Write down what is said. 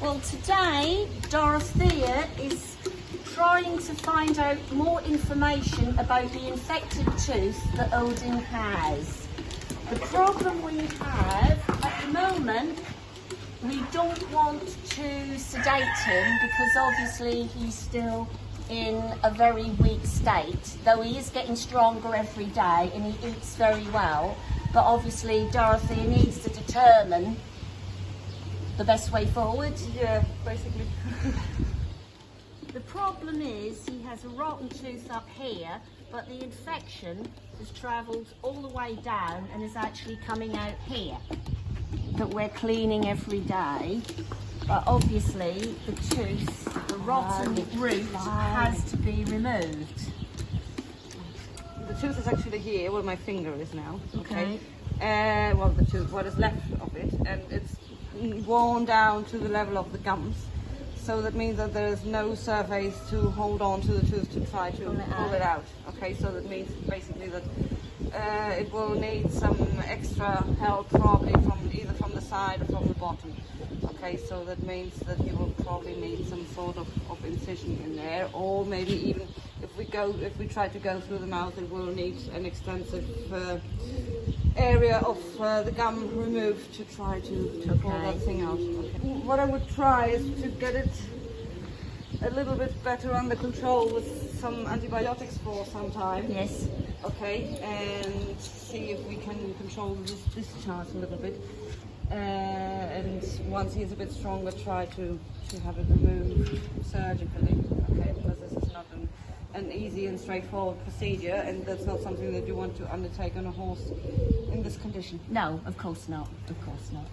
Well, today Dorothea is trying to find out more information about the infected tooth that Odin has. The problem we have at the moment, we don't want to sedate him because obviously he's still in a very weak state, though he is getting stronger every day and he eats very well. But obviously Dorothea needs to determine the best way forward. Yeah, basically. The problem is he has a rotten tooth up here, but the infection has travelled all the way down and is actually coming out here. That we're cleaning every day. But obviously the tooth, the rotten root has to be removed. The tooth is actually here where my finger is now. Okay. Uh, well, the tooth, what is left of it, and it's worn down to the level of the gums. So that means that there is no surface to hold on to the tooth to try to Pull it pull it out. Okay, so that means basically that uh, it will need some extra help probably from either from the side or from the bottom. Okay, so that means that you will probably need some sort of, of incision in there, or maybe even if we go, if we try to go through the mouth, it will need an extensive uh, area of uh, the gum removed to try to, to pull that thing out. Okay. What I would try is to get it a little bit better under control with some antibiotics for some time. Yes. Okay, and see if we can control this discharge a little bit. Uh, and once he's a bit stronger, try to, to have it removed surgically. Okay, an easy and straightforward procedure and that's not something that you want to undertake on a horse in this condition. No, of course not. Of course not.